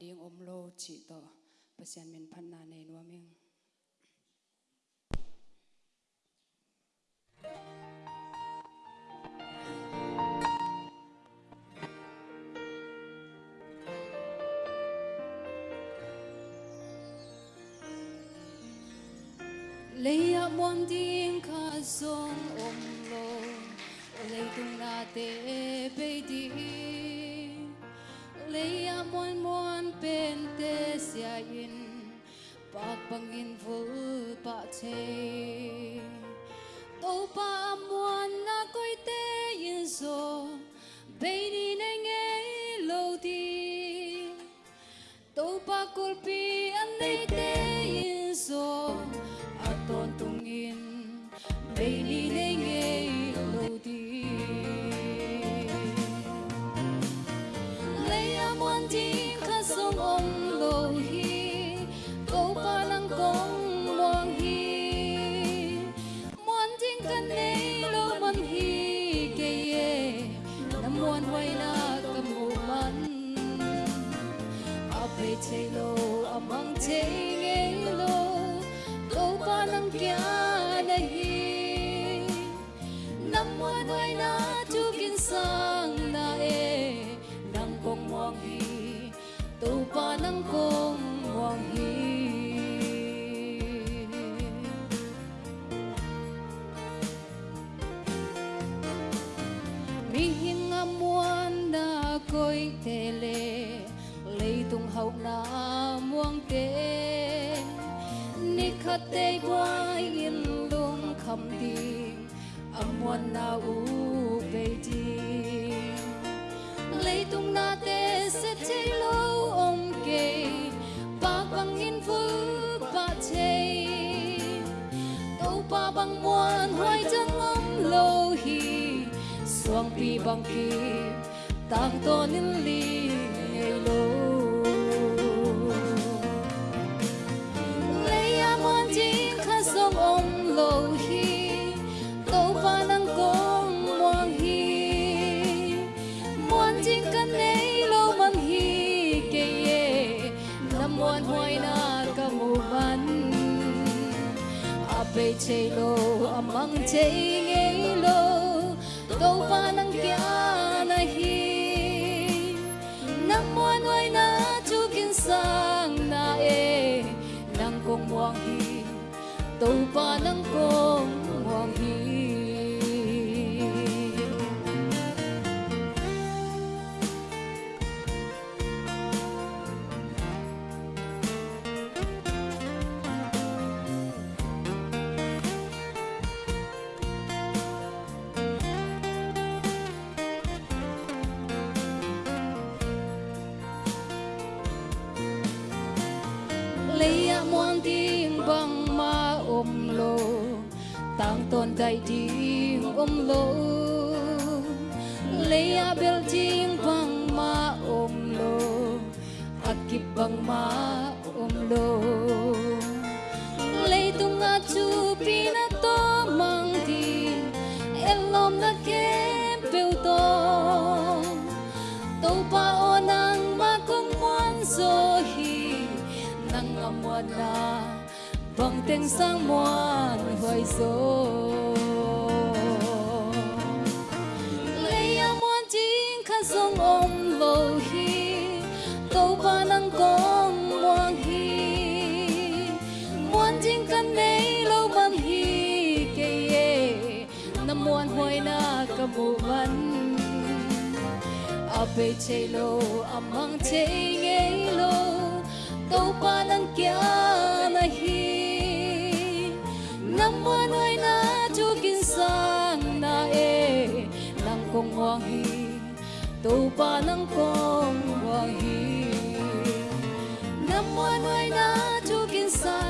ding om lo chi to pasian min phan na nei nuaming lấy ạ muôn tiếng khá sông ôm lô lấy tung na tê bê đi lấy ạ muôn muôn bên tê xia in bạc bằng in vô bạc chê tô ba muôn na koi te in so bê đi nê nghe lâu đi. Tô ba kulpi an nei te in so aton tungin Baby ni chạy lô à mang chạy nghe lô câu ba năm kia na hi năm muan hoai na chú kin sang na e. Đang công hoàng hi câu ba năm công hoàng hi mi hình amuan na koi tele lấy tung hậu na muông te ni khát tê yên luôn lung khăm âm muôn na u về đi lấy tung na tê sẽ chơi lâu ông kê. Ba bằng yên vu ba chê. Tàu ba bằng muôn hoài chân ông lâu hi xuống pi bằng kim tang to nin li ape lô âm amang chei ngei lô tàu ba năng kia na hi nam muôn ngoài na chu kin sang na e nang cùng muang hi tàu ba năng kong lấy muôn tiếng bằng ma ôm lô. Tang tôn đại tiếng ôm lô. Lấy bel tiếng bằng ma ôm lô. Akip bằng ma ôm lô. Lấy tung a chu pina to mang tiếng elom na ke nang na bằng tiếng sang muôn hoài gió, lấy amuan chính khát sông ôm vào hi câu ba nắng con muôn hi Muôn chính kan nei lâu mang hi kề ye năm muôn hoài na ka mu man ape chei lo amang chei ngei lo nang hi tàu pa nang kong hi nam muan hoai na chu kin sang